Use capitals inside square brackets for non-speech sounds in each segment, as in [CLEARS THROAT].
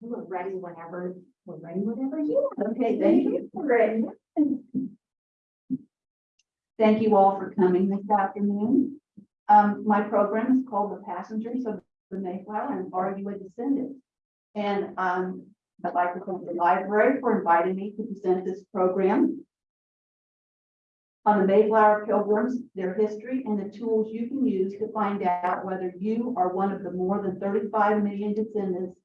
We're ready whenever, we're ready whenever you are. Okay, thank you. Great. Thank you all for coming this afternoon. Um, my program is called The Passengers of the Mayflower and Are You a Descendant? And, um, I'd like to thank the library for inviting me to present this program. On the Mayflower Pilgrims, their history and the tools you can use to find out whether you are one of the more than thirty-five million descendants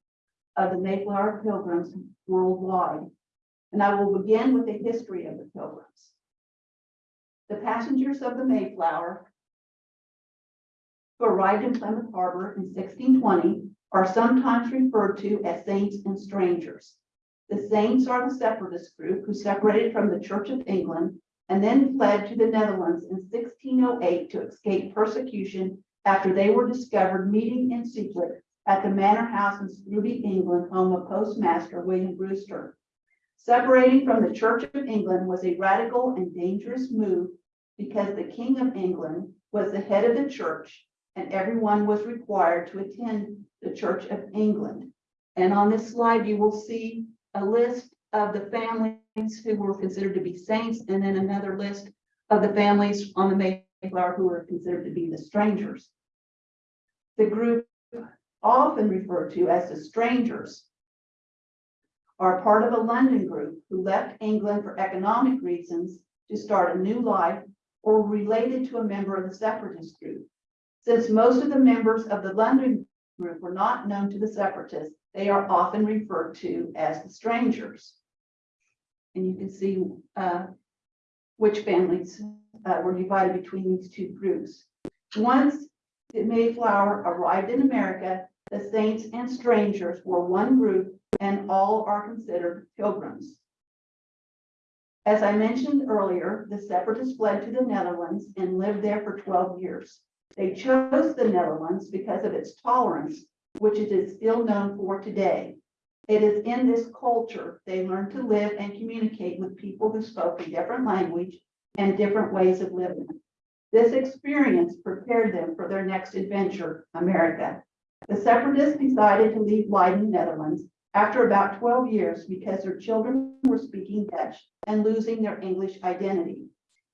of the Mayflower Pilgrims worldwide. And I will begin with the history of the Pilgrims. The passengers of the Mayflower who arrived in Plymouth Harbor in sixteen twenty are sometimes referred to as saints and strangers. The saints are the separatist group who separated from the Church of England and then fled to the Netherlands in sixteen oh eight to escape persecution after they were discovered meeting in secret at the Manor House in Scrooby, England, home of Postmaster William Brewster. Separating from the Church of England was a radical and dangerous move because the King of England was the head of the church and everyone was required to attend the Church of England. And on this slide, you will see a list of the families who were considered to be saints and then another list of the families on the Mayflower who were considered to be the strangers. The group often referred to as the strangers are part of a London group who left England for economic reasons to start a new life or related to a member of the separatist group. Since most of the members of the London group were not known to the separatists, they are often referred to as the strangers. And you can see uh, which families uh, were divided between these two groups. Once the Mayflower arrived in America, the saints and strangers were one group and all are considered pilgrims. As I mentioned earlier, the separatists fled to the Netherlands and lived there for twelve years. They chose the Netherlands because of its tolerance, which it is still known for today. It is in this culture they learned to live and communicate with people who spoke a different language and different ways of living. This experience prepared them for their next adventure, America. The separatists decided to leave Leiden, Netherlands, after about twelve years because their children were speaking Dutch and losing their English identity.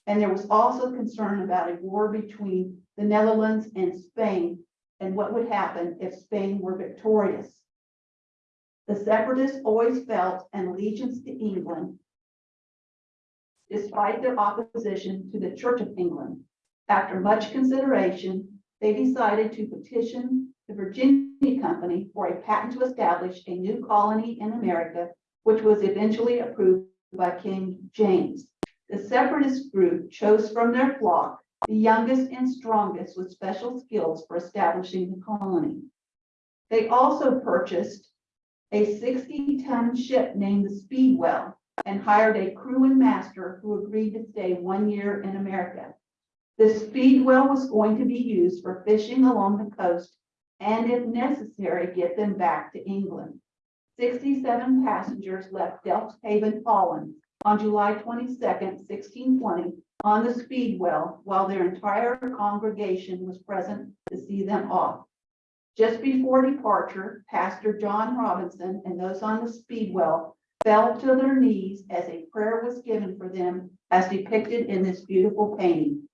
And there was also concern about a war between the Netherlands and Spain and what would happen if Spain were victorious. The separatists always felt an allegiance to England despite their opposition to the Church of England. After much consideration, they decided to petition the Virginia Company for a patent to establish a new colony in America, which was eventually approved by King James. The separatist group chose from their flock the youngest and strongest with special skills for establishing the colony. They also purchased a sixty-ton ship named the Speedwell and hired a crew and master who agreed to stay one year in America. The Speedwell was going to be used for fishing along the coast and if necessary, get them back to England. Sixty-seven passengers left Delft Haven, Holland on July 22, sixteen twenty, on the Speedwell, while their entire congregation was present to see them off. Just before departure, Pastor John Robinson and those on the Speedwell fell to their knees as a prayer was given for them as depicted in this beautiful painting.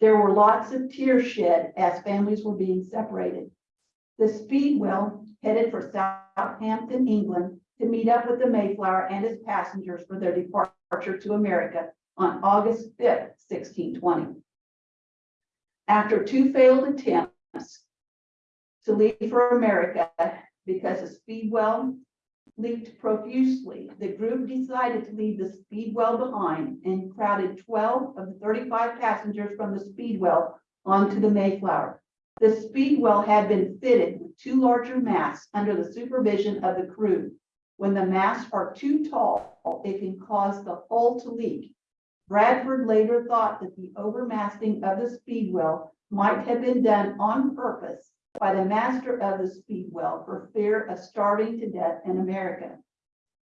There were lots of tears shed as families were being separated. The Speedwell headed for Southampton, England, to meet up with the Mayflower and its passengers for their departure to America on August fifth, sixteen twenty. After two failed attempts to leave for America because the Speedwell leaked profusely, the group decided to leave the Speedwell behind and crowded twelve of the thirty-five passengers from the Speedwell onto the Mayflower. The Speedwell had been fitted with two larger masts under the supervision of the crew. When the masts are too tall, it can cause the hull to leak. Bradford later thought that the overmasting of the Speedwell might have been done on purpose by the master of the Speedwell for fear of starving to death in America.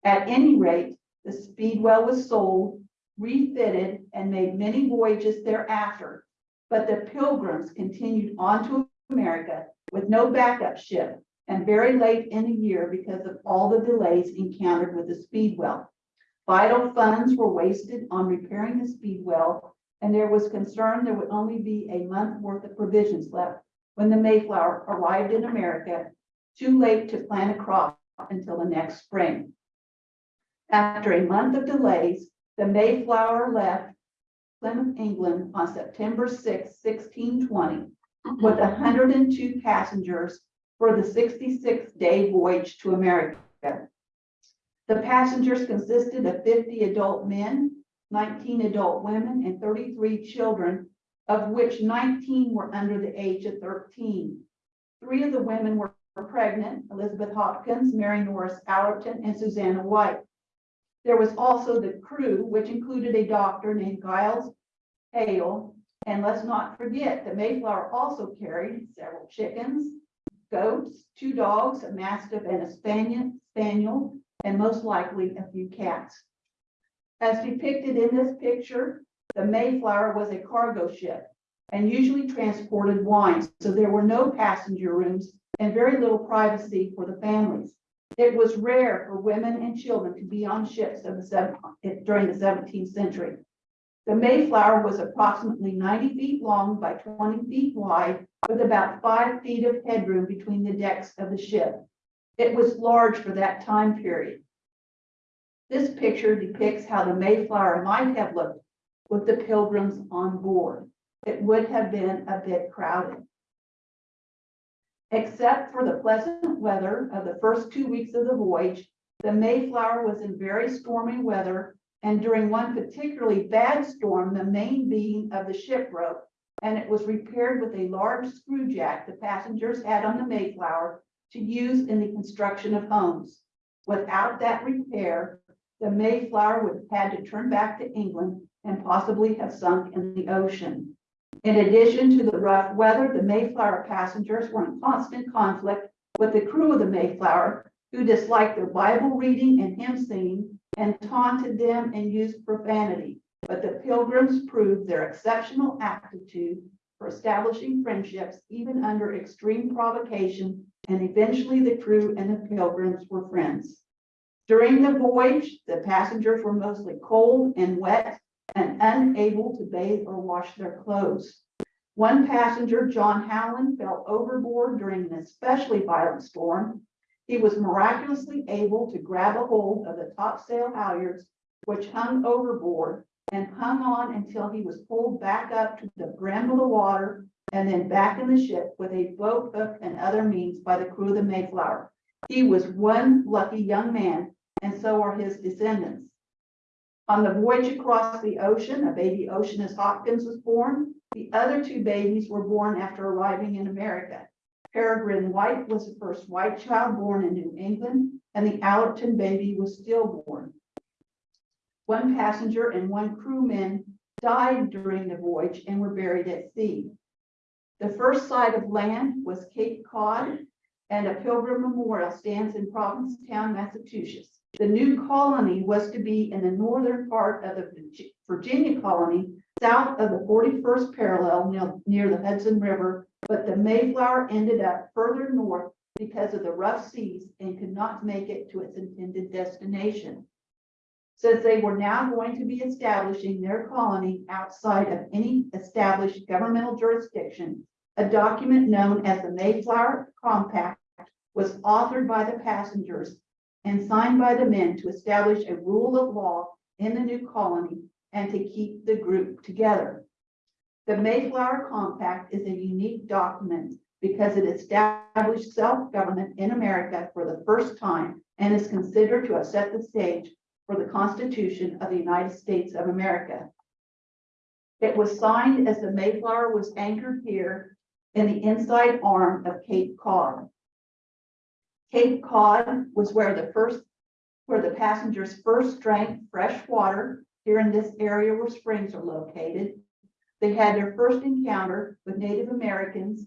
At any rate, the Speedwell was sold, refitted, and made many voyages thereafter. But the Pilgrims continued on to America with no backup ship and very late in the year because of all the delays encountered with the speedwell. Vital funds were wasted on repairing the speedwell, and there was concern there would only be a month worth of provisions left when the Mayflower arrived in America, too late to plant a crop until the next spring. After a month of delays, the Mayflower left Plymouth, England on September 6, sixteen twenty, with hundred and two passengers for the sixty-six day voyage to America. The passengers consisted of fifty adult men, nineteen adult women, and thirty-three children, of which nineteen were under the age of thirteen. Three of the women were pregnant, Elizabeth Hopkins, Mary Norris Allerton, and Susanna White. There was also the crew, which included a doctor named Giles Heale. And let's not forget that Mayflower also carried several chickens, goats, two dogs, a mastiff and a spaniel, and most likely a few cats. As depicted in this picture, the Mayflower was a cargo ship and usually transported wine, so there were no passenger rooms and very little privacy for the families. It was rare for women and children to be on ships the during the seventeenth century. The Mayflower was approximately ninety feet long by twenty feet wide, with about five feet of headroom between the decks of the ship. It was large for that time period. This picture depicts how the Mayflower might have looked with the pilgrims on board. It would have been a bit crowded. Except for the pleasant weather of the first two weeks of the voyage, the Mayflower was in very stormy weather, and during one particularly bad storm, the main beam of the ship broke, and it was repaired with a large screw jack the passengers had on the Mayflower to use in the construction of homes. Without that repair, the Mayflower would have had to turn back to England and possibly have sunk in the ocean. In addition to the rough weather, the Mayflower passengers were in constant conflict with the crew of the Mayflower, who disliked their Bible reading and hymn singing and taunted them and used profanity. But the pilgrims proved their exceptional aptitude for establishing friendships even under extreme provocation, and eventually the crew and the pilgrims were friends. During the voyage, the passengers were mostly cold and wet and unable to bathe or wash their clothes. One passenger, John Howland, fell overboard during an especially violent storm. He was miraculously able to grab a hold of the topsail halyards, which hung overboard, and hung on until he was pulled back up to the brim of the water and then back in the ship with a boat hook and other means by the crew of the Mayflower. He was one lucky young man, and so are his descendants. On the voyage across the ocean, a baby Oceanus Hopkins was born. The other two babies were born after arriving in America. Peregrine White was the first white child born in New England, and the Allerton baby was stillborn. One passenger and one crewman died during the voyage and were buried at sea. The first sight of land was Cape Cod, and a pilgrim memorial stands in Provincetown, Massachusetts. The new colony was to be in the northern part of the Virginia colony, south of the forty-first parallel near, near the Hudson River, but the Mayflower ended up further north because of the rough seas and could not make it to its intended destination. Since they were now going to be establishing their colony outside of any established governmental jurisdiction, a document known as the Mayflower Compact was authored by the passengers and signed by the men to establish a rule of law in the new colony and to keep the group together. The Mayflower Compact is a unique document because it established self-government in America for the first time and is considered to have set the stage for the Constitution of the United States of America. It was signed as the Mayflower was anchored here in the inside arm of Cape Cod. Cape Cod was where the first, where the passengers first drank fresh water here in this area where springs are located. They had their first encounter with Native Americans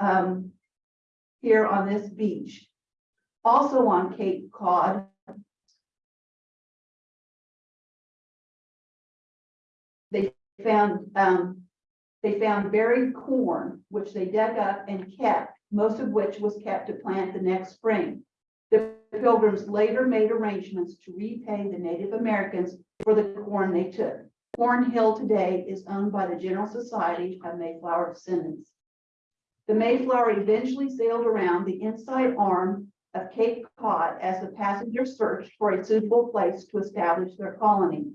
um, here on this beach. Also on Cape Cod they found, um, they found buried corn, which they dug up and kept most of which was kept to plant the next spring. The Pilgrims later made arrangements to repay the Native Americans for the corn they took. Corn Hill today is owned by the General Society of Mayflower Descendants. The Mayflower eventually sailed around the inside arm of Cape Cod as the passengers searched for a suitable place to establish their colony.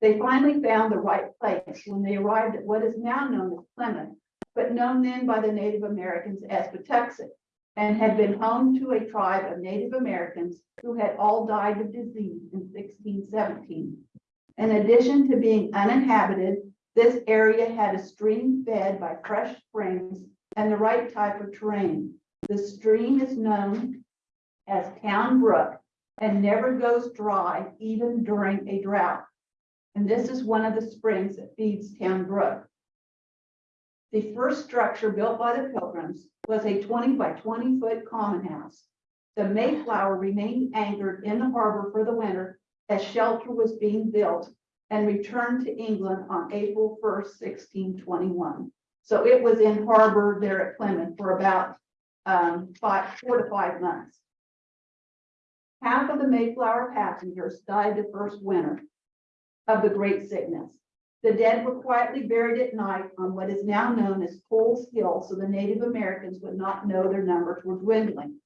They finally found the right place when they arrived at what is now known as Plymouth, but known then by the Native Americans as Patuxet, and had been home to a tribe of Native Americans who had all died of disease in sixteen seventeen. In addition to being uninhabited, this area had a stream fed by fresh springs and the right type of terrain. The stream is known as Town Brook and never goes dry even during a drought. And this is one of the springs that feeds Town Brook. The first structure built by the Pilgrims was a twenty by twenty foot common house. The Mayflower remained anchored in the harbor for the winter as shelter was being built and returned to England on April first, sixteen twenty-one. So it was in harbor there at Plymouth for about um, five, four to five months. Half of the Mayflower passengers died the first winter of the Great Sickness. The dead were quietly buried at night on what is now known as Coles Hill, so the Native Americans would not know their numbers were dwindling.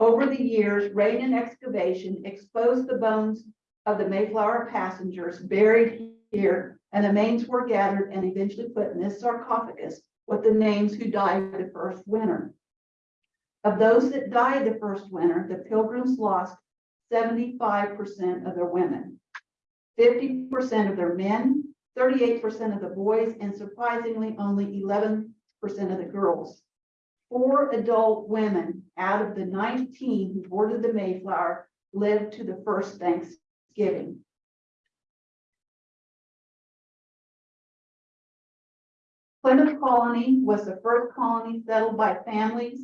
Over the years, rain and excavation exposed the bones of the Mayflower passengers buried here, and the remains were gathered and eventually put in this sarcophagus with the names who died the first winter. Of those that died the first winter, the Pilgrims lost seventy-five percent of their women, fifty percent of their men, thirty-eight percent of the boys, and surprisingly, only eleven percent of the girls. Four adult women out of the nineteen who boarded the Mayflower lived to the first Thanksgiving. Plymouth Colony was the first colony settled by families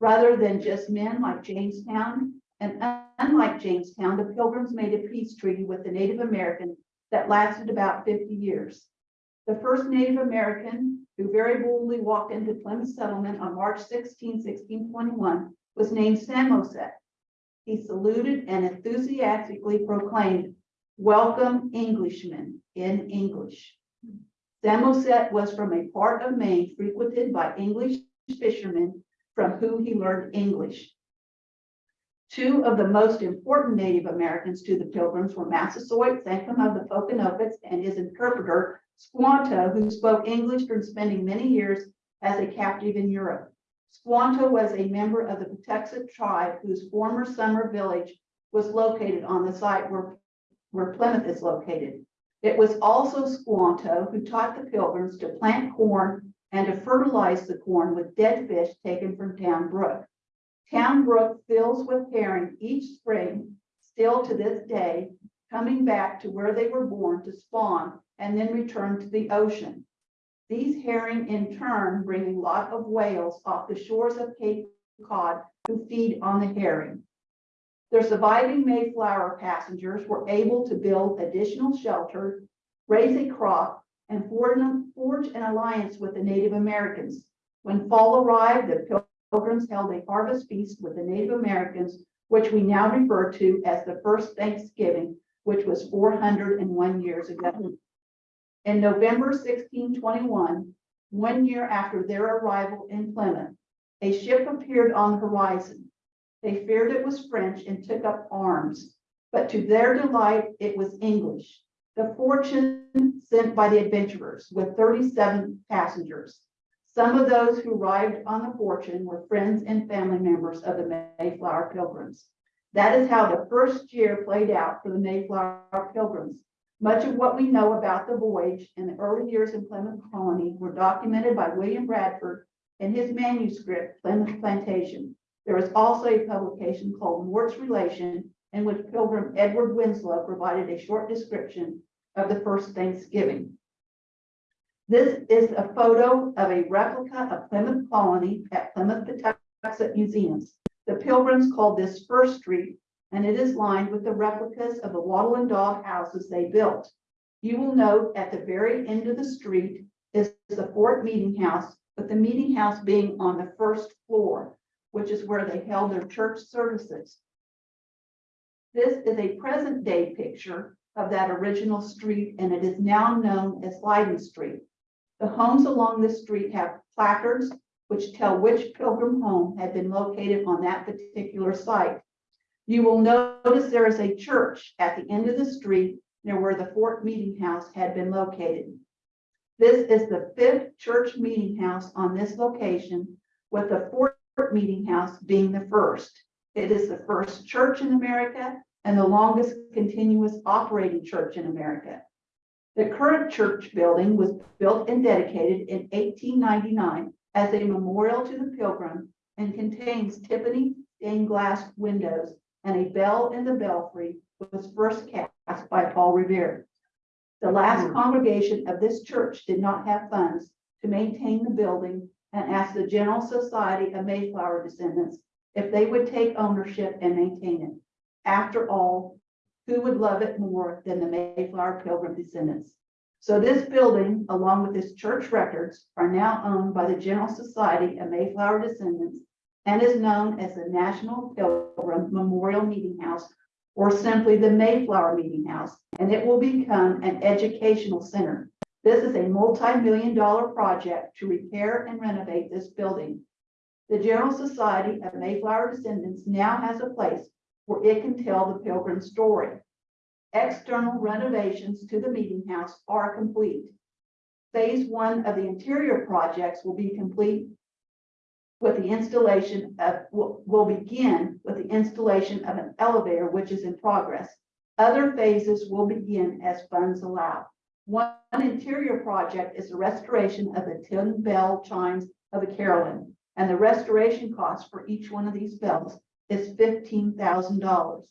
rather than just men like Jamestown. And unlike Jamestown, the Pilgrims made a peace treaty with the Native Americans that lasted about fifty years. The first Native American who very boldly walked into Plymouth settlement on March 16, 1621, was named Samoset. He saluted and enthusiastically proclaimed, "Welcome Englishmen," in English. Samoset was from a part of Maine frequented by English fishermen from whom he learned English. Two of the most important Native Americans to the Pilgrims were Massasoit Sachem of the Pokanokets and his interpreter Squanto, who spoke English from spending many years as a captive in Europe. Squanto was a member of the Patuxet tribe whose former summer village was located on the site where, where Plymouth is located. It was also Squanto who taught the Pilgrims to plant corn and to fertilize the corn with dead fish taken from Town Brook. Town Brook fills with herring each spring, still to this day, coming back to where they were born to spawn and then return to the ocean. These herring in turn bring a lot of whales off the shores of Cape Cod who feed on the herring. The surviving Mayflower passengers were able to build additional shelter, raise a crop, and forge an forge an alliance with the Native Americans. When fall arrived, the Pilgrims held a harvest feast with the Native Americans, which we now refer to as the first Thanksgiving, which was four hundred and one years ago. In November sixteen twenty-one, one year after their arrival in Plymouth, a ship appeared on the horizon. They feared it was French and took up arms, but to their delight, it was English. The fortune sent by the adventurers with thirty-seven passengers. Some of those who arrived on the fortune were friends and family members of the Mayflower Pilgrims. That is how the first year played out for the Mayflower Pilgrims. Much of what we know about the voyage and the early years in Plymouth Colony were documented by William Bradford in his manuscript, Plymouth Plantation. There is also a publication called Mourt's Relation, in which Pilgrim Edward Winslow provided a short description of the first Thanksgiving. This is a photo of a replica of Plymouth Colony at Plimoth Patuxet Museums. The Pilgrims called this First Street, and it is lined with the replicas of the wattle and daub houses they built. You will note at the very end of the street is the Fort Meeting House, with the meeting house being on the first floor, which is where they held their church services. This is a present day picture of that original street and it is now known as Leyden Street. The homes along this street have placards which tell which pilgrim home had been located on that particular site. You will notice there is a church at the end of the street near where the Fort Meeting House had been located. This is the fifth church meeting house on this location, with the Fort Meeting House being the first. It is the first church in America and the longest continuous operating church in America. The current church building was built and dedicated in eighteen ninety-nine as a memorial to the pilgrim and contains Tiffany stained glass windows and a bell in the belfry was first cast by Paul Revere. The last hmm. congregation of this church did not have funds to maintain the building and asked the General Society of Mayflower descendants if they would take ownership and maintain it. After all, who would love it more than the Mayflower Pilgrim descendants? So this building, along with its church records, are now owned by the General Society of Mayflower descendants and is known as the National Pilgrim Memorial Meeting House or simply the Mayflower Meeting House, and it will become an educational center. This is a multi-million dollar project to repair and renovate this building. The General Society of Mayflower Descendants now has a place where it can tell the pilgrim story. External renovations to the meeting house are complete. Phase one of the interior projects will be complete with the installation of, will, begin with the installation of an elevator, which is in progress. Other phases will begin as funds allow. One interior project is the restoration of the 10 bell chimes of the carillon. And the restoration cost for each one of these bells is fifteen thousand dollars.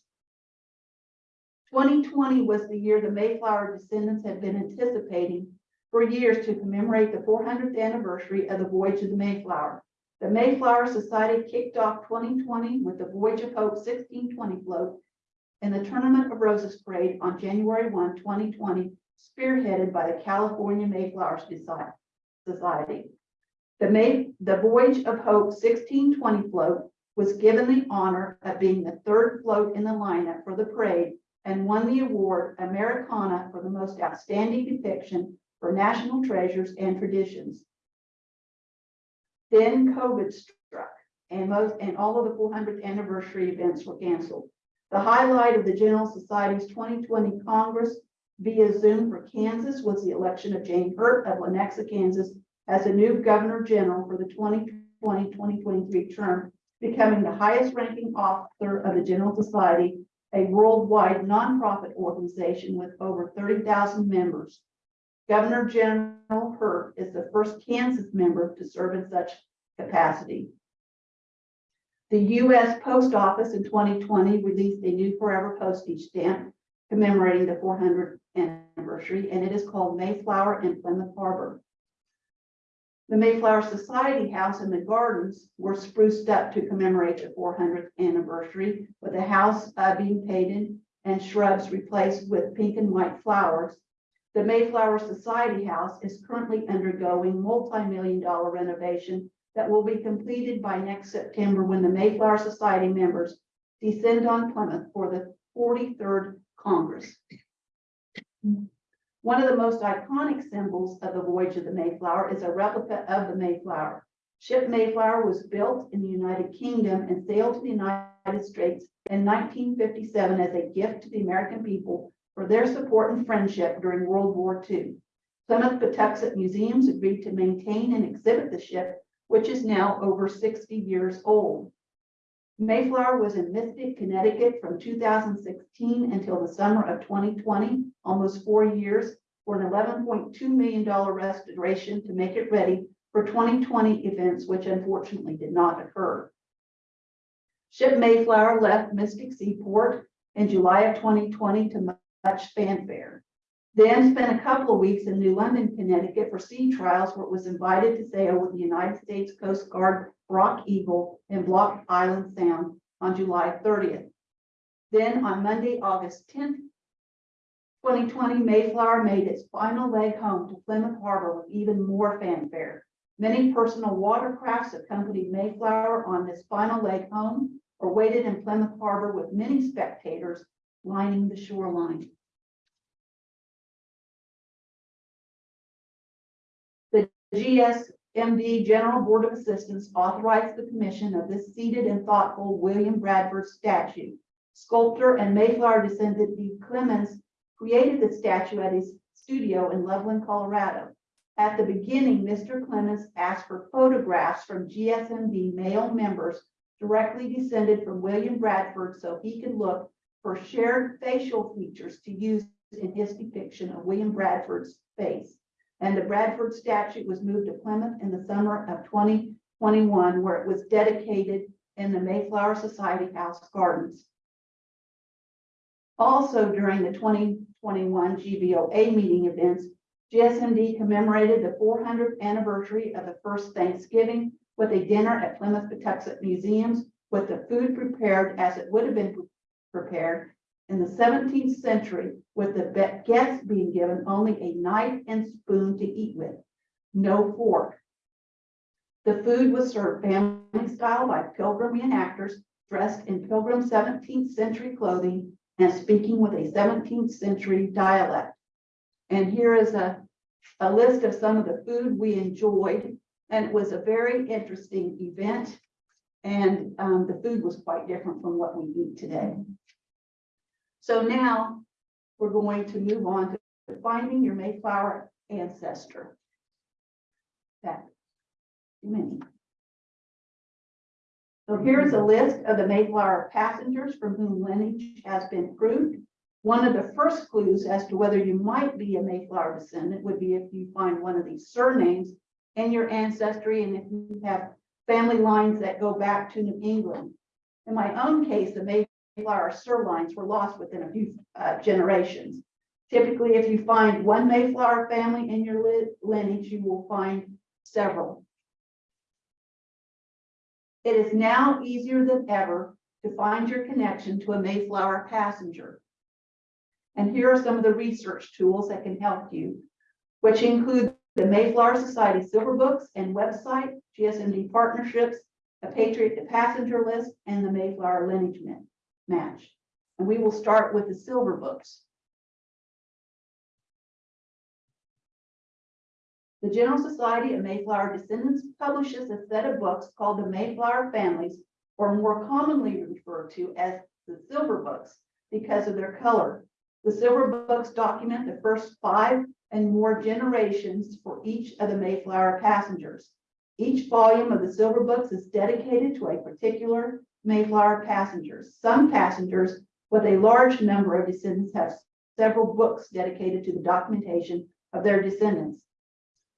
Twenty twenty was the year the Mayflower descendants had been anticipating for years to commemorate the four hundredth anniversary of the voyage of the Mayflower. The Mayflower Society kicked off twenty twenty with the Voyage of Hope sixteen twenty float in the Tournament of Roses Parade on January 1, 2020, spearheaded by the California Mayflower Society. The May, the Voyage of Hope sixteen twenty float was given the honor of being the third float in the lineup for the parade and won the award Americana for the most outstanding depiction for national treasures and traditions. Then COVID struck and most, and all of the four hundredth anniversary events were canceled. The highlight of the General Society's twenty twenty Congress via Zoom for Kansas was the election of Jane Hurt of Lenexa, Kansas as the new Governor General for the 2020-2023 term, becoming the highest ranking officer of the General Society, a worldwide nonprofit organization with over thirty thousand members. Governor General Hurt is the first Kansas member to serve in such capacity. The U.S. Post Office in twenty twenty released a new forever postage stamp commemorating the four hundredth anniversary, and it is called Mayflower in Plymouth Harbor. The Mayflower Society House and the gardens were spruced up to commemorate the four hundredth anniversary, with the house uh, being painted and shrubs replaced with pink and white flowers. The Mayflower Society House is currently undergoing multi-million dollar renovation that will be completed by next September when the Mayflower Society members descend on Plymouth for the forty-third Congress. One of the most iconic symbols of the voyage of the Mayflower is a replica of the Mayflower. Ship Mayflower was built in the United Kingdom and sailed to the United States in nineteen fifty-seven as a gift to the American people for their support and friendship during World War II. Plimoth Patuxet Museums agreed to maintain and exhibit the ship, which is now over sixty years old. Mayflower was in Mystic, Connecticut from two thousand sixteen until the summer of twenty twenty, almost four years, for an eleven point two million dollar restoration to make it ready for twenty twenty events, which unfortunately did not occur. Ship Mayflower left Mystic Seaport in July of twenty twenty to much fanfare. Then spent a couple of weeks in New London, Connecticut for sea trials where it was invited to sail with the United States Coast Guard Rock Eagle in Block Island Sound on July thirtieth. Then on Monday, August tenth, twenty twenty, Mayflower made its final leg home to Plymouth Harbor with even more fanfare. Many personal watercrafts accompanied Mayflower on this final leg home or waited in Plymouth Harbor with many spectators lining the shoreline. GSMD General Board of Assistants authorized the commission of this seated and thoughtful William Bradford statue. Sculptor and Mayflower descendant D. Clemens created the statue at his studio in Loveland, Colorado. At the beginning, Mr. Clemens asked for photographs from GSMD male members directly descended from William Bradford so he could look for shared facial features to use in his depiction of William Bradford's face. And the Bradford statue was moved to Plymouth in the summer of twenty twenty-one, where it was dedicated in the Mayflower Society House Gardens. Also during the twenty twenty-one GBOA meeting events, GSMD commemorated the four hundredth anniversary of the first Thanksgiving with a dinner at Plimoth Patuxet Museums with the food prepared as it would have been prepared in the seventeenth century, with the guests being given only a knife and spoon to eat with, no fork. The food was served family style by pilgrim reenactors dressed in pilgrim seventeenth century clothing and speaking with a seventeenth century dialect. And here is a, a list of some of the food we enjoyed, and it was a very interesting event. And um, the food was quite different from what we eat today. So now we're going to move on to finding your Mayflower ancestor. That, many. So here's a list of the Mayflower passengers from whom lineage has been proved. One of the first clues as to whether you might be a Mayflower descendant would be if you find one of these surnames in your ancestry and if you have family lines that go back to New England. In my own case, the Mayflower surlines were lost within a few uh, generations. Typically, if you find one Mayflower family in your lineage, you will find several. It is now easier than ever to find your connection to a Mayflower passenger. And here are some of the research tools that can help you, which include the Mayflower Society Silver Books and website, GSMD partnerships, a Patriot to Passenger list, and the Mayflower lineage ma- match. And we will start with the Silver Books. The General Society of Mayflower Descendants publishes a set of books called the Mayflower Families, or more commonly referred to as the Silver Books, because of their color. The Silver Books document the first five and more generations for each of the Mayflower passengers. Each volume of the Silver Books is dedicated to a particular Mayflower passengers. Some passengers with a large number of descendants have several books dedicated to the documentation of their descendants.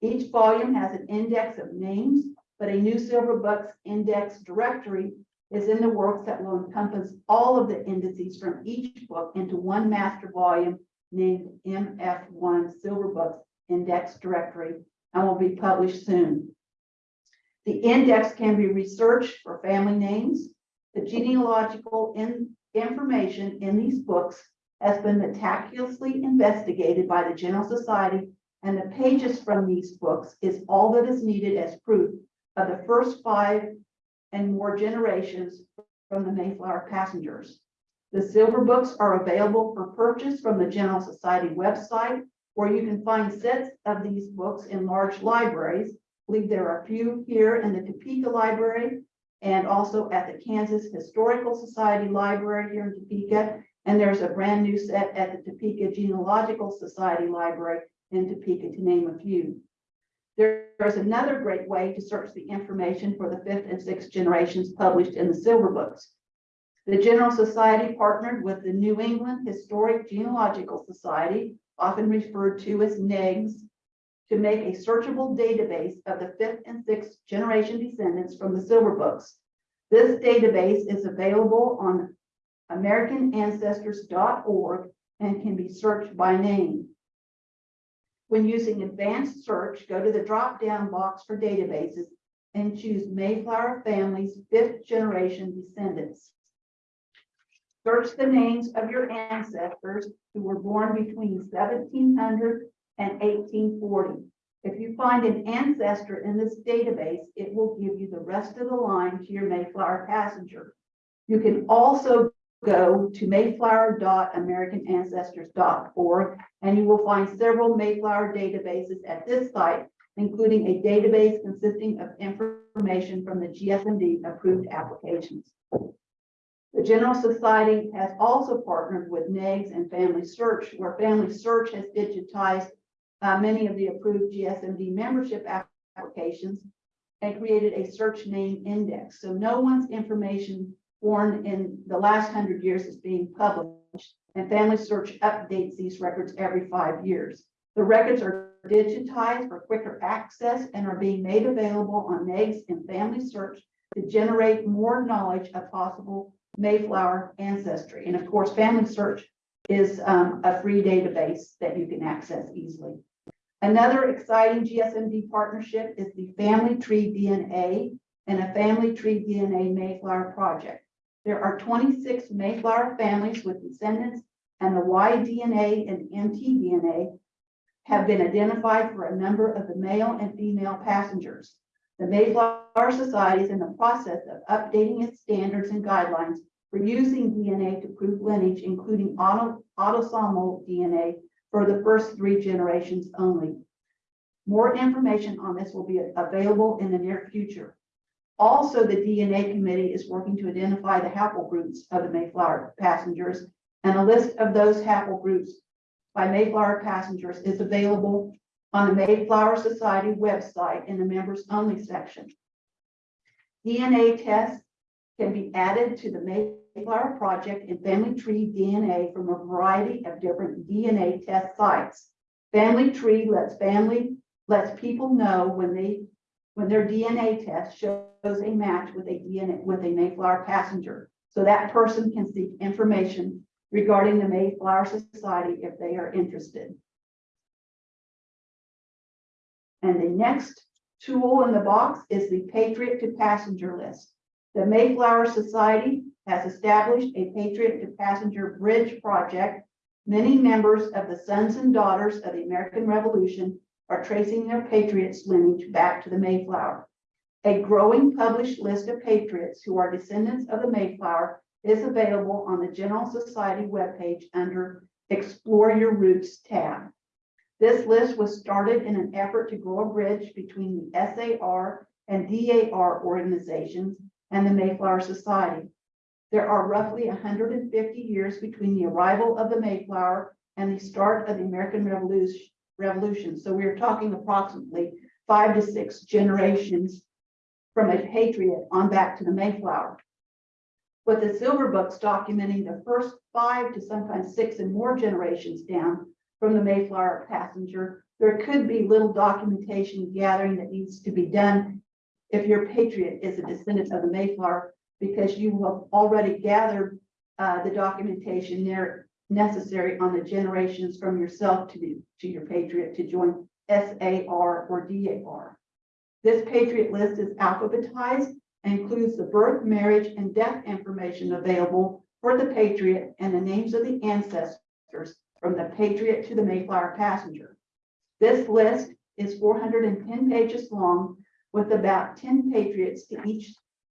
Each volume has an index of names, but a new Silver Books index directory is in the works that will encompass all of the indices from each book into one master volume named MF1 Silver Books Index Directory and will be published soon. The index can be researched for family names. The genealogical in- information in these books has been meticulously investigated by the General Society and the pages from these books is all that is needed as proof of the first five and more generations from the Mayflower passengers. The silver books are available for purchase from the General Society website, where you can find sets of these books in large libraries. I believe there are a few here in the Topeka Library and also at the Kansas Historical Society Library here in Topeka. And there's a brand new set at the Topeka Genealogical Society Library in Topeka, to name a few. There's another great way to search the information for the fifth and sixth generations published in the Silver Books. The General Society partnered with the New England Historic Genealogical Society, often referred to as NEGS, to make a searchable database of the fifth and sixth generation descendants from the Silver Books. This database is available on americanancestors.org and can be searched by name. When using advanced search, go to the drop-down box for databases and choose Mayflower Family's fifth generation descendants. Search the names of your ancestors who were born between seventeen hundred and eighteen forty. If you find an ancestor in this database, it will give you the rest of the line to your Mayflower passenger. You can also go to mayflower.americanancestors.org and you will find several Mayflower databases at this site, including a database consisting of information from the GSMD approved applications. The General Society has also partnered with NEGS and Family Search, where Family Search has digitized uh, many of the approved GSMD membership applications and created a search name index. So no one's information born in the last hundred years is being published. And Family Search updates these records every five years. The records are digitized for quicker access and are being made available on NEGS and Family Search to generate more knowledge of possible Mayflower ancestry. And of course, Family Search is um, a free database that you can access easily. Another exciting GSMD partnership is the Family Tree DNA and a Family Tree DNA Mayflower project. There are twenty-six Mayflower families with descendants and the Y-DNA and mtDNA have been identified for a number of the male and female passengers. The Mayflower Society is in the process of updating its standards and guidelines for using DNA to prove lineage, including auto, autosomal DNA for the first three generations only. More information on this will be available in the near future. Also, the DNA committee is working to identify the haplogroups of the Mayflower passengers, and a list of those haplogroups by Mayflower passengers is available on the Mayflower Society website in the members only section. DNA tests can be added to the Mayflower Project and Family Tree DNA from a variety of different DNA test sites. Family Tree lets family, lets people know when they, when their DNA test shows a match with a DNA, with a Mayflower passenger. So that person can seek information regarding the Mayflower Society if they are interested. And the next tool in the box is the Patriot to Passenger list. The Mayflower Society has established a Patriot to Passenger Bridge project. Many members of the sons and daughters of the American Revolution are tracing their patriots lineage back to the Mayflower. A growing published list of patriots who are descendants of the Mayflower is available on the General Society webpage under Explore Your Roots tab. This list was started in an effort to grow a bridge between the SAR and DAR organizations and the Mayflower Society. There are roughly hundred and fifty years between the arrival of the Mayflower and the start of the American Revolution. Revolution. So we are talking approximately five to six generations from a patriot on back to the Mayflower. With the silver books documenting the first five to sometimes six and more generations down from the Mayflower passenger, there could be little documentation gathering that needs to be done if your patriot is a descendant of the Mayflower, because you have already gathered uh, the documentation there necessary on the generations from yourself to the, to your patriot to join SAR or DAR. This patriot list is alphabetized and includes the birth, marriage, and death information available for the patriot and the names of the ancestors from the patriot to the Mayflower passenger. This list is four hundred and ten pages long with about ten patriots to each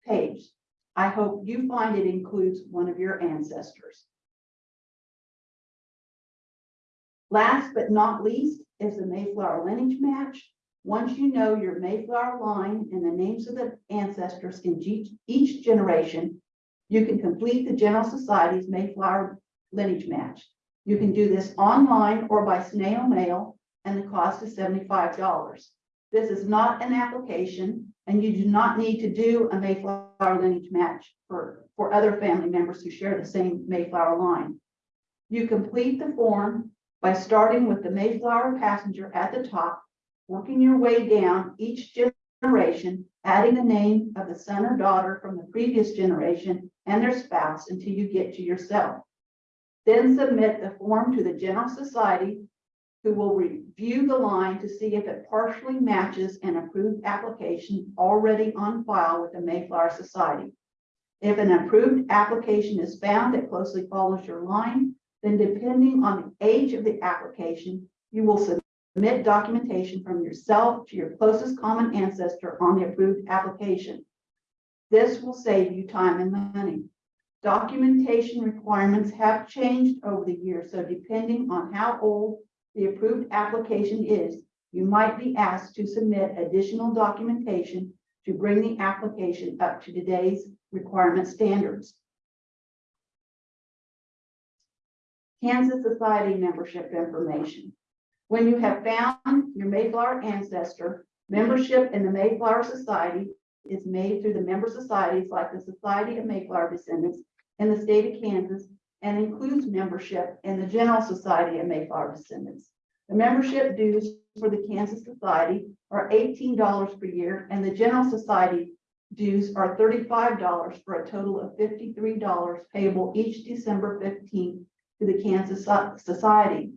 page. I hope you find it includes one of your ancestors. Last but not least is the Mayflower lineage match. Once you know your Mayflower line and the names of the ancestors in each, generation, you can complete the General Society's Mayflower lineage match. You can do this online or by snail mail, and the cost is seventy-five dollars. This is not an application, and you do not need to do a Mayflower lineage match for, for other family members who share the same Mayflower line. You complete the form by starting with the Mayflower passenger at the top, working your way down each generation, adding the name of the son or daughter from the previous generation and their spouse until you get to yourself. Then submit the form to the General Society, who will review the line to see if it partially matches an approved application already on file with the Mayflower Society. If an approved application is found that closely follows your line, then depending on the age of the application, you will submit documentation from yourself to your closest common ancestor on the approved application. This will save you time and money. Documentation requirements have changed over the years, so depending on how old the approved application is, you might be asked to submit additional documentation to bring the application up to today's requirement standards. Kansas Society membership information. When you have found your Mayflower ancestor, membership in the Mayflower Society is made through the member societies like the Society of Mayflower Descendants in the state of Kansas and includes membership in the General Society of Mayflower Descendants. The membership dues for the Kansas Society are eighteen dollars per year and the General Society dues are thirty-five dollars for a total of fifty-three dollars payable each December fifteenth to the Kansas Society.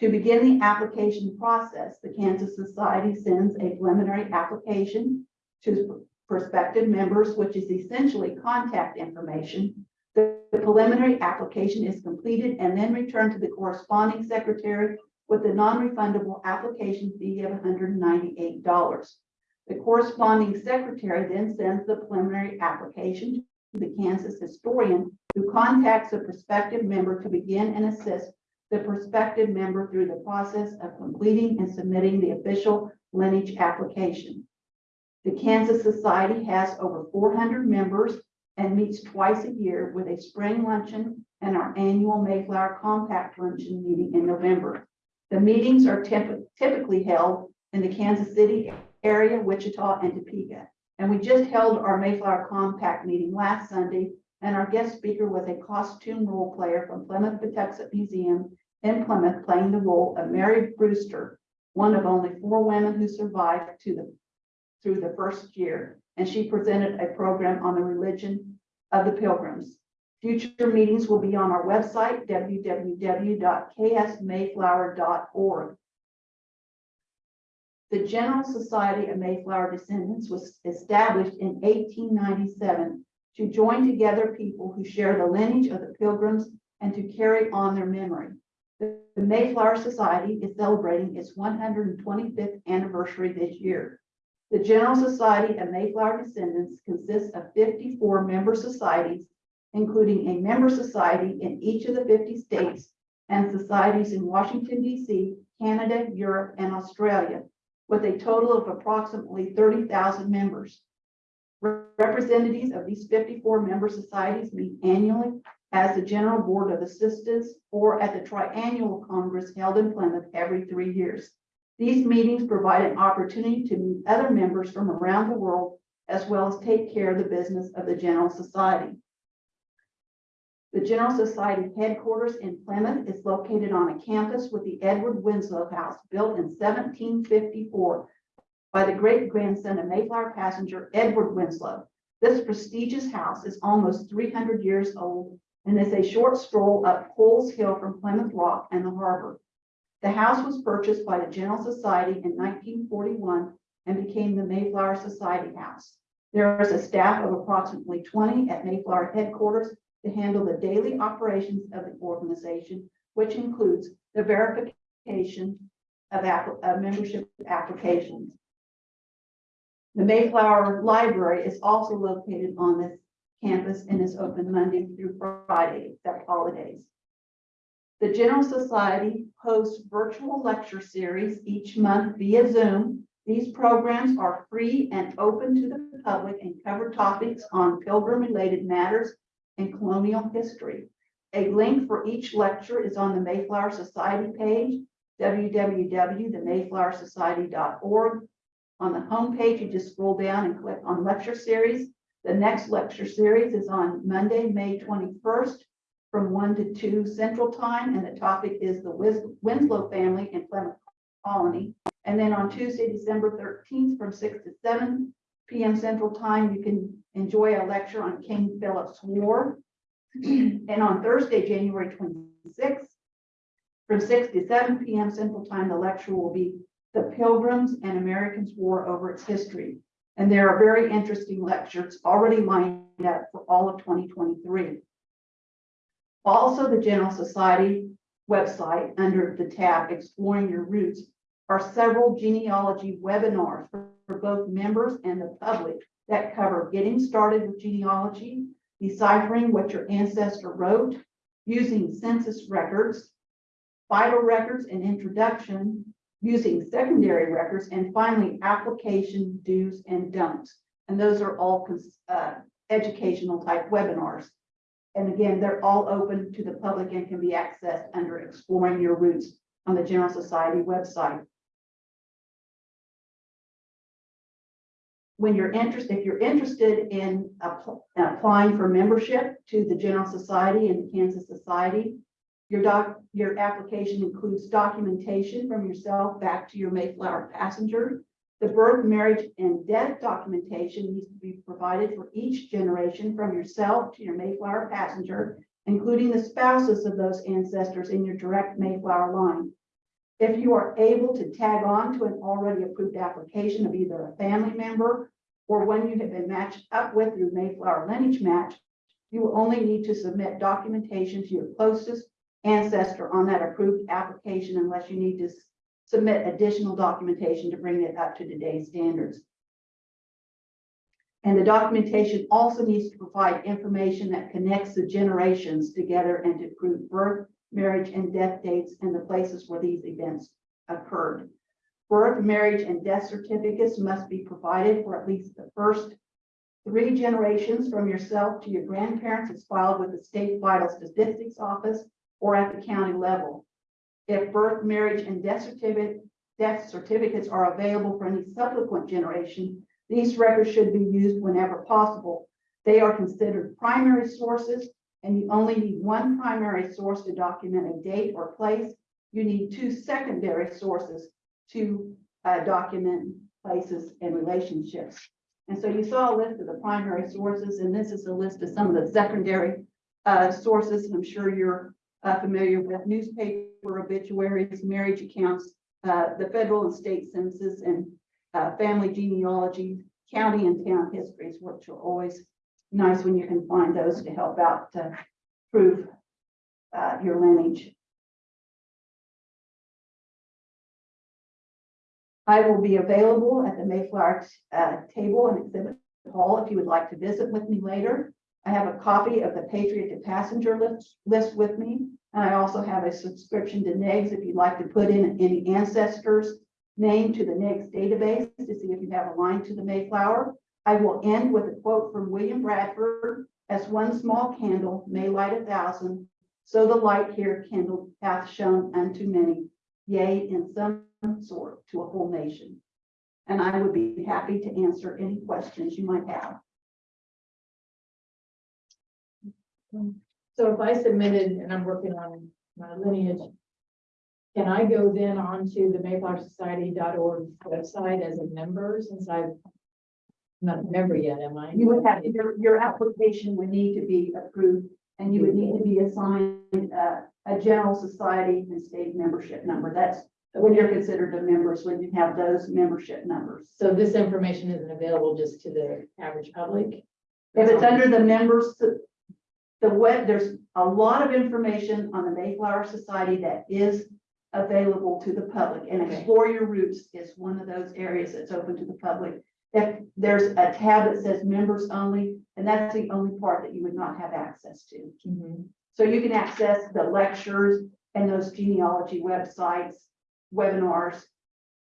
To begin the application process, the Kansas Society sends a preliminary application to prospective members, which is essentially contact information. The preliminary application is completed and then returned to the corresponding secretary with a non-refundable application fee of hundred and ninety-eight dollars. The corresponding secretary then sends the preliminary application to the Kansas historian who contacts the prospective member to begin and assist the prospective member through the process of completing and submitting the official lineage application. The Kansas Society has over four hundred members and meets twice a year with a spring luncheon and our annual Mayflower Compact Luncheon meeting in November. The meetings are typ- typically held in the Kansas City area, Wichita, and Topeka. And we just held our Mayflower Compact meeting last Sunday, and our guest speaker was a costume role player from Plimoth Patuxet Museum in Plymouth, playing the role of Mary Brewster, one of only four women who survived to the through the first year, and she presented a program on the religion of the pilgrims. Future meetings will be on our website, www.ksmayflower.org. The General Society of Mayflower Descendants was established in eighteen ninety-seven to join together people who share the lineage of the pilgrims and to carry on their memory. The Mayflower Society is celebrating its one hundred and twenty-fifth anniversary this year. The General Society of Mayflower Descendants consists of fifty-four member societies, including a member society in each of the fifty states and societies in Washington DC, Canada, Europe, and Australia, with a total of approximately thirty thousand members. Representatives of these fifty-four member societies meet annually as the General Board of Assistants or at the Triennial Congress held in Plymouth every three years. These meetings provide an opportunity to meet other members from around the world, as well as take care of the business of the General Society. The General Society headquarters in Plymouth is located on a campus with the Edward Winslow House, built in seventeen fifty-four by the great grandson of Mayflower passenger Edward Winslow. This prestigious house is almost three hundred years old and is a short stroll up Coles Hill from Plymouth Rock and the harbor. The house was purchased by the General Society in nineteen forty-one and became the Mayflower Society House. There is a staff of approximately twenty at Mayflower headquarters to handle the daily operations of the organization, which includes the verification of app- of uh, membership applications. The Mayflower Library is also located on this campus and is open Monday through Friday, except holidays. The General Society hosts virtual lecture series each month via Zoom. These programs are free and open to the public and cover topics on pilgrim-related matters and colonial history. A link for each lecture is on the Mayflower Society page, www.themayflowersociety.org. On the homepage, you just scroll down and click on lecture series. The next lecture series is on Monday, May twenty-first from one to two central time, and the topic is the Winslow family in Plymouth Colony. And then on Tuesday, December thirteenth, from six to seven P M central time, you can enjoy a lecture on King Philip's War. [CLEARS THROAT] And on Thursday, January twenty-sixth, from six to seven P M central time, the lecture will be The Pilgrims and Americans' War Over Its History. And there are very interesting lectures already lined up for all of twenty twenty-three. Also, the General Society website, under the tab Exploring Your Roots, are several genealogy webinars for for both members and the public that cover getting started with genealogy, deciphering what your ancestor wrote, using census records, vital records and introduction, using secondary records, and finally, application do's and don'ts. And those are all uh, educational type webinars. And again, they're all open to the public and can be accessed under Exploring Your Roots on the General Society website. When you're interested, if you're interested in appl- applying for membership to the General Society and the Kansas Society, your doc, your application includes documentation from yourself back to your Mayflower passenger. The birth, marriage, and death documentation needs to be provided for each generation from yourself to your Mayflower passenger, including the spouses of those ancestors in your direct Mayflower line. If you are able to tag on to an already approved application of either a family member or one you have been matched up with through Mayflower Lineage Match, you will only need to submit documentation to your closest ancestor on that approved application unless you need to submit additional documentation to bring it up to today's standards. And the documentation also needs to provide information that connects the generations together and to prove birth, marriage, and death dates and the places where these events occurred. Birth, marriage, and death certificates must be provided for at least the first three generations from yourself to your grandparents as filed with the State Vital Statistics Office or at the county level. If birth, marriage, and death certificate, death certificates are available for any subsequent generation, these records should be used whenever possible. They are considered primary sources, and you only need one primary source to document a date or place. You need two secondary sources to uh, document places and relationships. And so you saw a list of the primary sources, and this is a list of some of the secondary uh, sources, and I'm sure you're uh, familiar with newspaper obituaries, marriage accounts, uh, the federal and state census, and uh, family genealogy, county and town histories, which are always nice when you can find those to help out to prove uh, your lineage. I will be available at the Mayflower uh, table and exhibit hall if you would like to visit with me later. I have a copy of the Patriot to Passenger list, list with me. And I also have a subscription to NEGS if you'd like to put in any ancestors name to the NEGS database to see if you have a line to the Mayflower. I will end with a quote from William Bradford, as one small candle may light a thousand, so the light here kindled hath shone unto many, yea, in some sort to a whole nation. And I would be happy to answer any questions you might have. So if I submitted and I'm working on my lineage, can I go then onto the mayflowersociety.org website as a member since I've not a member yet, am I? You would have, your, your application would need to be approved and you would need to be assigned uh, a general society and state membership number. That's when you're considered a member, is when you have those membership numbers. So this information isn't available just to the average public? If it's under the members, the web, there's a lot of information on the Mayflower Society that is available to the public and Okay. Explore Your Roots is one of those areas that's open to the public. If there's a tab that says members only, and that's the only part that you would not have access to. Mhm. So you can access the lectures and those genealogy websites, webinars,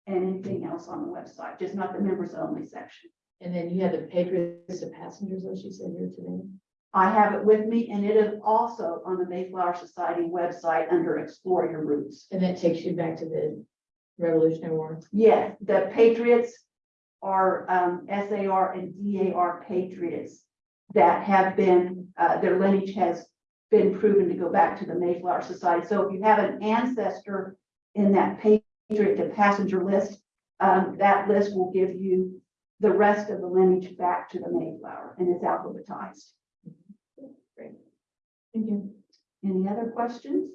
and anything else on the website, just not the members only section. And then you had the Patriots to Passengers, as you said here today. I have it with me and it is also on the Mayflower Society website under Explore Your Roots. And that takes you back to the Revolutionary War. Yes, the Patriots are um SAR and DAR patriots that have been, uh, their lineage has been proven to go back to the Mayflower Society. So if you have an ancestor in that Patriot to passenger list, um, that list will give you the rest of the lineage back to the Mayflower and it's alphabetized. Thank you. Any other questions?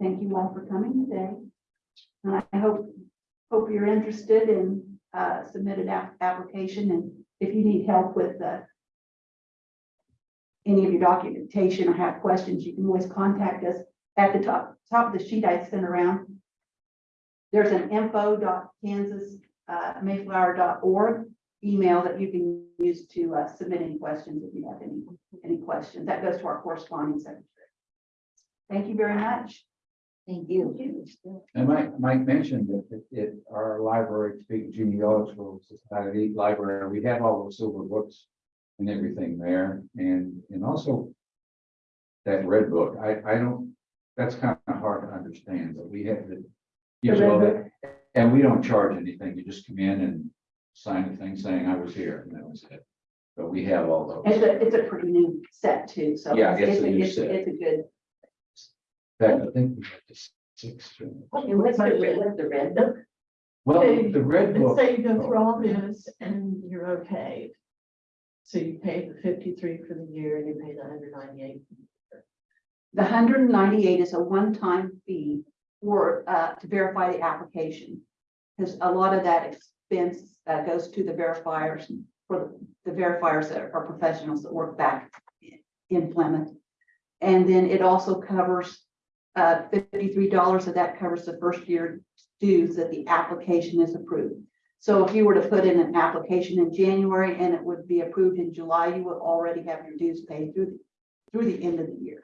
Thank you all for coming today. And I hope, hope you're interested in uh, submitted app- application and if you need help with the any of your documentation or have questions, you can always contact us at the top, top of the sheet I sent around. There's an info.kansas, uh, mayflower.org email that you can use to, uh, submit any questions if you have any, any questions. That goes to our corresponding secretary. Thank you very much. Thank you. And Mike, Mike mentioned that it- it, our library, speaking genealogical society library, we have all those silver books and everything there, and, and also that red book, I, I don't, that's kind of hard to understand, but we have the. use all that, And we don't charge anything, you just come in and sign a thing saying I was here, and that was it. But we have all those. It's those. a, it's a pretty new set too, so. Yeah, it's a new it's set. It's a good, In fact, I think we have the six. Okay, what's the red, what's the red book? Well, the red Let's book. say you go through all this and you're okay. So you pay the fifty-three for the year and you pay the hundred ninety-eight. the hundred and ninety-eight is a one-time fee for, uh, to verify the application. Because a lot of that expense, uh, goes to the verifiers, for the the verifiers that are professionals that work back in Plymouth. And then it also covers, uh, fifty-three dollars of that covers the first year dues that the application is approved. So if you were to put in an application in January and it would be approved in July, you would already have your dues paid through, through the end of the year.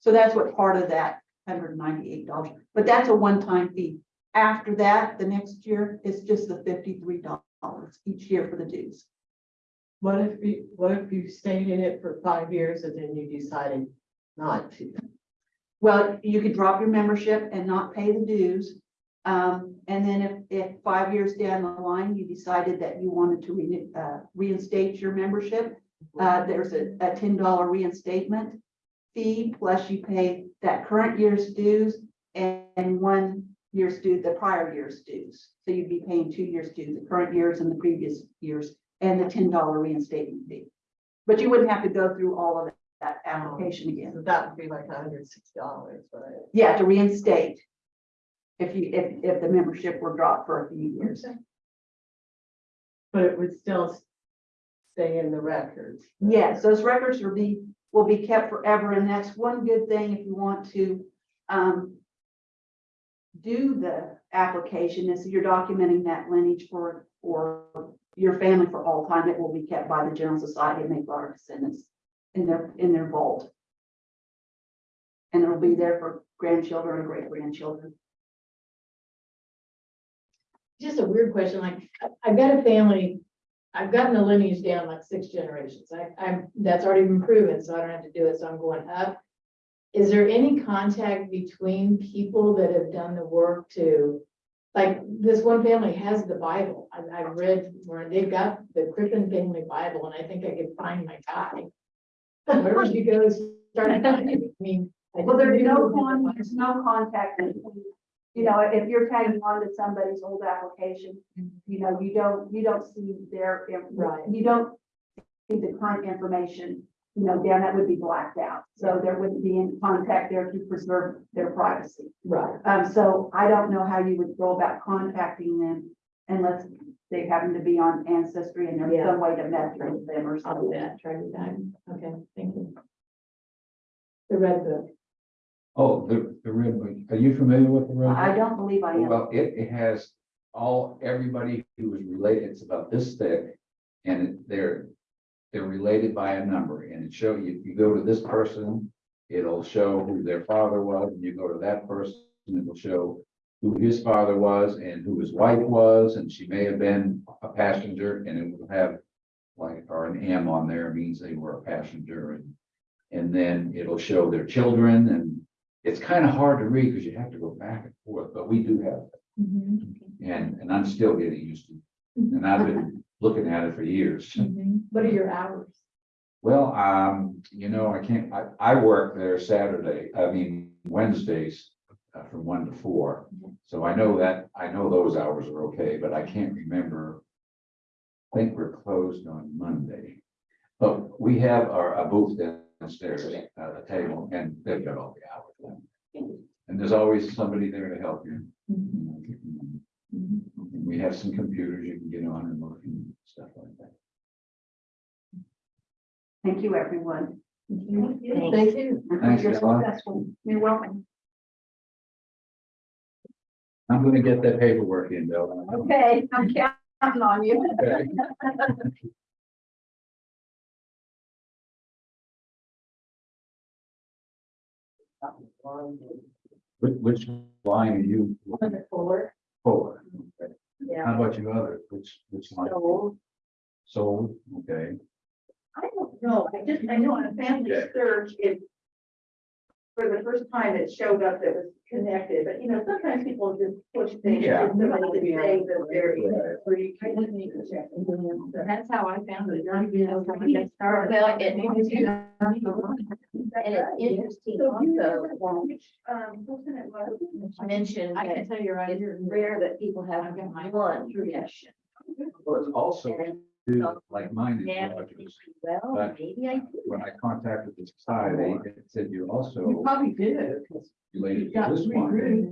So that's what part of that hundred and ninety-eight dollars, but that's a one-time fee. After that, the next year, it's just the fifty-three dollars each year for the dues. What if you, what if you stayed in it for five years and then you decided not to? Well, you could drop your membership and not pay the dues. Um, and then if, if five years down the line, you decided that you wanted to renew, uh, reinstate your membership, uh, there's a, a ten dollar reinstatement fee, plus you pay that current year's dues and, and one year's due, the prior year's dues. So you'd be paying two years' dues, the current years and the previous years, and the ten dollar reinstatement fee. But you wouldn't have to go through all of that application again. So that would be like hundred and sixty dollars, right? Yeah, to reinstate. If you, if, if the membership were dropped for a few years. But it would still stay in the records. Yes, those records will be, will be kept forever, and that's one good thing if you want to, um. Do the application, is you're documenting that lineage for, for your family for all time, it will be kept by the General Society of Mayflower Descendants. In their, in their vault. And it'll be there for grandchildren and great grandchildren. Just a weird question, like, I- I've got a family, I've gotten the lineage down like six generations. I, I'm, that's already been proven, so I don't have to do it, so I'm going up. Is there any contact between people that have done the work to, like, this one family has the Bible. I, I've read where they've got the Crippen Family Bible, and I think I could find my guy. Wherever she goes, start [LAUGHS] finding, I mean. I Well, there's no con, there's no contact. between- You know, if you're tagging on to somebody's old application, you know, you don't, you don't see their, inf- Right. you don't see the current information, you know, down, that would be blacked out. So there wouldn't be any contact there to preserve their privacy. Right. Um, so I don't know how you would go about contacting them unless they happen to be on Ancestry and there's Yeah. some way to message them or I'll do something. that, try to time. Okay, thank you. The red book. Oh, the, the red book, are you familiar with the red? book? I don't believe I am. Well, it, it has all, everybody who is related, it's about this thick. And it- they're, they're related by a number and it show you, you go to this person, it'll show who their father was, and you go to that person, it'll show. Who his father was and who his wife was, and she may have been a passenger, and it will have. Like, or an M on there means they were a passenger and. And then it'll show their children and it's kind of hard to read because you have to go back and forth, but we do have it, mm-hmm. and, and I'm still getting used to, it. and I've been looking at it for years. What are your hours? Well, um, you know, I can't, I, I work there Saturday, I mean, Wednesdays. Uh, from one to four, so I know that, I know those hours are okay, but I can't remember. I think we're closed on Monday, but we have our, a booth downstairs, uh, a table, and they've got all the hours. And there's always somebody there to help you. And We have some computers you can get on and look and stuff like that. Thank you, everyone. Thank you. Thank you. Thanks, You're Stella. successful. You're welcome. I'm gonna get that paperwork in, Bill. Okay, I'm counting on you. Okay. Which, which line are you looking Four. for? Okay. Yeah. How about you others? Which, which line? So, Sold, okay. I don't know, I just, I know on a family Okay. search, it. For the first time, it showed up that was connected, but you know, sometimes people just push things. Yeah. just so they can say that they're. Right. free. I just need to check. That's how I found it. Well, it needs to- And it's interesting So you also, know which, um, person it was? mentioned I that can tell you right it's here. rare that people have I've got my- one profession. Well, it's also And two like-minded now, lodges. well, But- maybe I. do When I contacted the society, it said you're You also probably did, related you to got this one.